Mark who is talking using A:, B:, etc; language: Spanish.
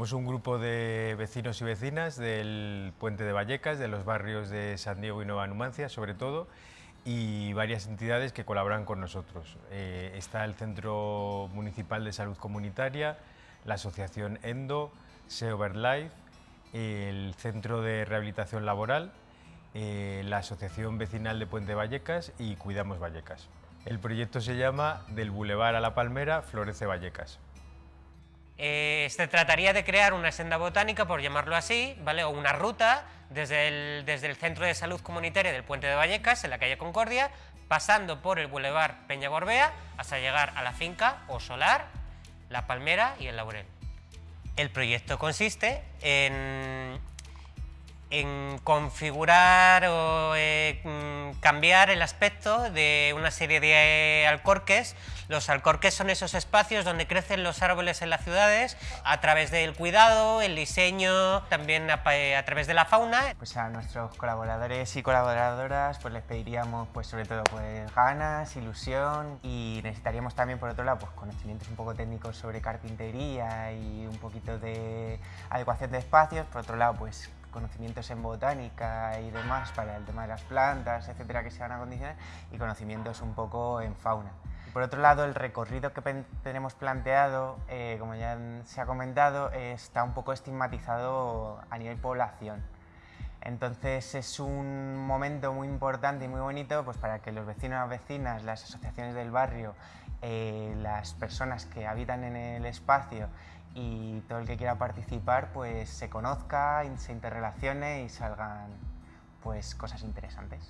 A: Somos un grupo de vecinos y vecinas del Puente de Vallecas, de los barrios de San Diego y Nueva Numancia, sobre todo, y varias entidades que colaboran con nosotros. Eh, está el Centro Municipal de Salud Comunitaria, la Asociación ENDO, SEOverlife, el Centro de Rehabilitación Laboral, eh, la Asociación Vecinal de Puente Vallecas y Cuidamos Vallecas. El proyecto se llama Del Boulevard a la Palmera, Florece Vallecas.
B: Eh, se trataría de crear una senda botánica, por llamarlo así, ¿vale? o una ruta desde el, desde el Centro de Salud Comunitaria del Puente de Vallecas, en la calle Concordia, pasando por el Boulevard Peña Gorbea, hasta llegar a la finca O Solar, La Palmera y el Laurel. El proyecto consiste en en configurar o eh, cambiar el aspecto de una serie de alcorques. Los alcorques son esos espacios donde crecen los árboles en las ciudades a través del cuidado, el diseño, también a, a través de la fauna.
C: Pues a nuestros colaboradores y colaboradoras pues les pediríamos pues sobre todo pues ganas, ilusión y necesitaríamos también por otro lado pues conocimientos un poco técnicos sobre carpintería y un poquito de adecuación de espacios, por otro lado pues conocimientos en botánica y demás para el tema de las plantas, etcétera, que se van a condicionar, y conocimientos un poco en fauna. Por otro lado, el recorrido que tenemos planteado, eh, como ya se ha comentado, está un poco estigmatizado a nivel población. Entonces es un momento muy importante y muy bonito pues, para que los vecinos, vecinas, las asociaciones del barrio, eh, las personas que habitan en el espacio y todo el que quiera participar pues se conozca, se interrelacione y salgan pues cosas interesantes.